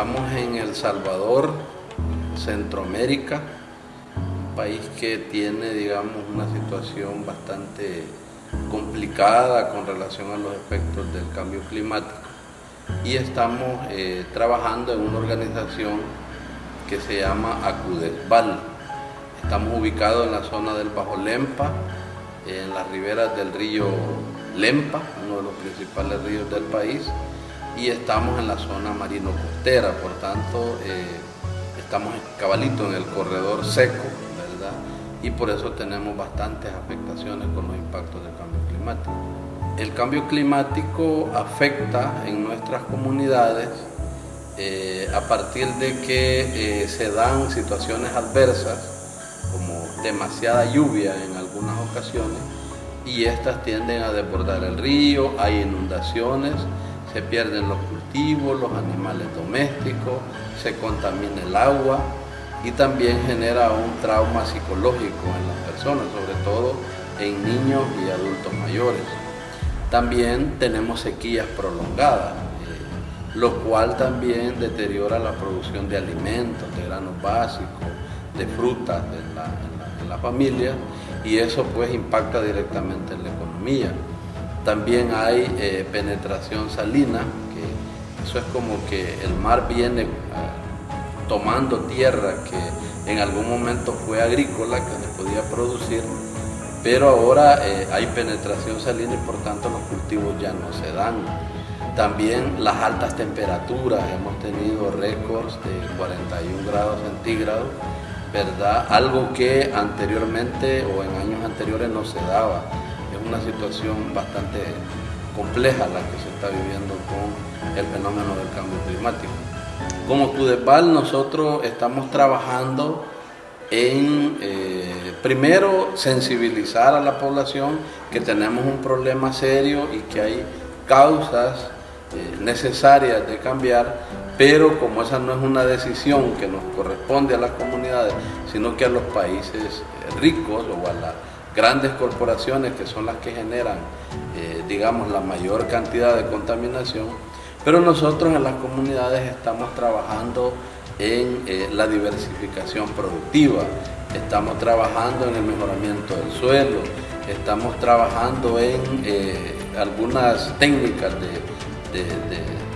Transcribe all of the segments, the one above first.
Estamos en El Salvador, Centroamérica, un país que tiene, digamos, una situación bastante complicada con relación a los efectos del cambio climático. Y estamos eh, trabajando en una organización que se llama Acudesval. Estamos ubicados en la zona del Bajo Lempa, en las riberas del río Lempa, uno de los principales ríos del país, y estamos en la zona marino costera, por tanto eh, estamos cabalito en el corredor seco, ¿verdad? Y por eso tenemos bastantes afectaciones con los impactos del cambio climático. El cambio climático afecta en nuestras comunidades eh, a partir de que eh, se dan situaciones adversas, como demasiada lluvia en algunas ocasiones, y estas tienden a desbordar el río, hay inundaciones, se pierden los cultivos, los animales domésticos, se contamina el agua y también genera un trauma psicológico en las personas, sobre todo en niños y adultos mayores. También tenemos sequías prolongadas, eh, lo cual también deteriora la producción de alimentos, de granos básicos, de frutas en la, familia y eso pues impacta directamente en la economía. También hay eh, penetración salina, que eso es como que el mar viene ah, tomando tierra que en algún momento fue agrícola, que se podía producir, pero ahora eh, hay penetración salina y por tanto los cultivos ya no se dan. También las altas temperaturas, hemos tenido récords de 41 grados centígrados, ¿verdad? Algo que anteriormente o en años anteriores no se daba una situación bastante compleja la que se está viviendo con el fenómeno del cambio climático. Como CUDEPAL nosotros estamos trabajando en, eh, primero, sensibilizar a la población que tenemos un problema serio y que hay causas eh, necesarias de cambiar, pero como esa no es una decisión que nos corresponde a las comunidades, sino que a los países ricos o a la grandes corporaciones que son las que generan, eh, digamos, la mayor cantidad de contaminación, pero nosotros en las comunidades estamos trabajando en eh, la diversificación productiva, estamos trabajando en el mejoramiento del suelo, estamos trabajando en eh, algunas técnicas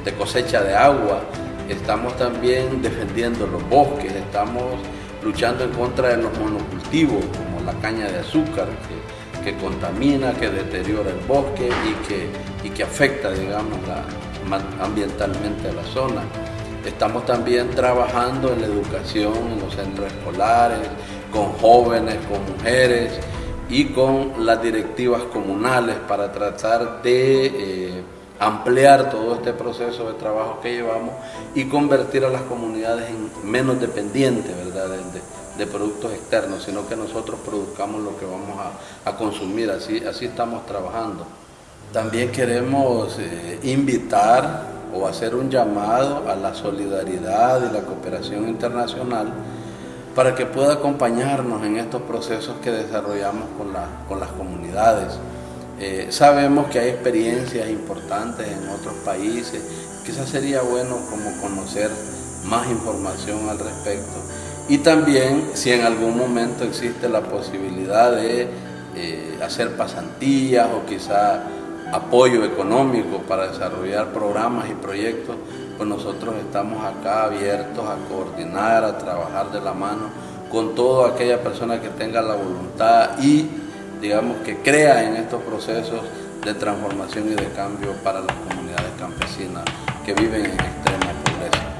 de cosecha de agua, estamos también defendiendo los bosques, estamos luchando en contra de los monocultivos, la caña de azúcar, que, contamina, que deteriora el bosque y que, y que afecta, digamos, ambientalmente a la zona. Estamos también trabajando en la educación, en los centros escolares, con jóvenes, con mujeres y con las directivas comunales para tratar de eh, ampliar todo este proceso de trabajo que llevamos y convertir a las comunidades en menos dependientes ¿verdad? Productos externos, sino que nosotros produzcamos lo que vamos a, consumir, así, así estamos trabajando. También queremos eh, invitar o hacer un llamado a la solidaridad y la cooperación internacional para que pueda acompañarnos en estos procesos que desarrollamos con, con las comunidades. Eh, sabemos que hay experiencias importantes en otros países, quizás sería bueno como conocer más información al respecto. Y también si en algún momento existe la posibilidad de eh, hacer pasantías o quizá apoyo económico para desarrollar programas y proyectos, pues nosotros estamos acá abiertos a coordinar, a trabajar de la mano con toda aquella persona que tenga la voluntad y digamos, que crea en estos procesos de transformación y de cambio para las comunidades campesinas que viven en extrema pobreza.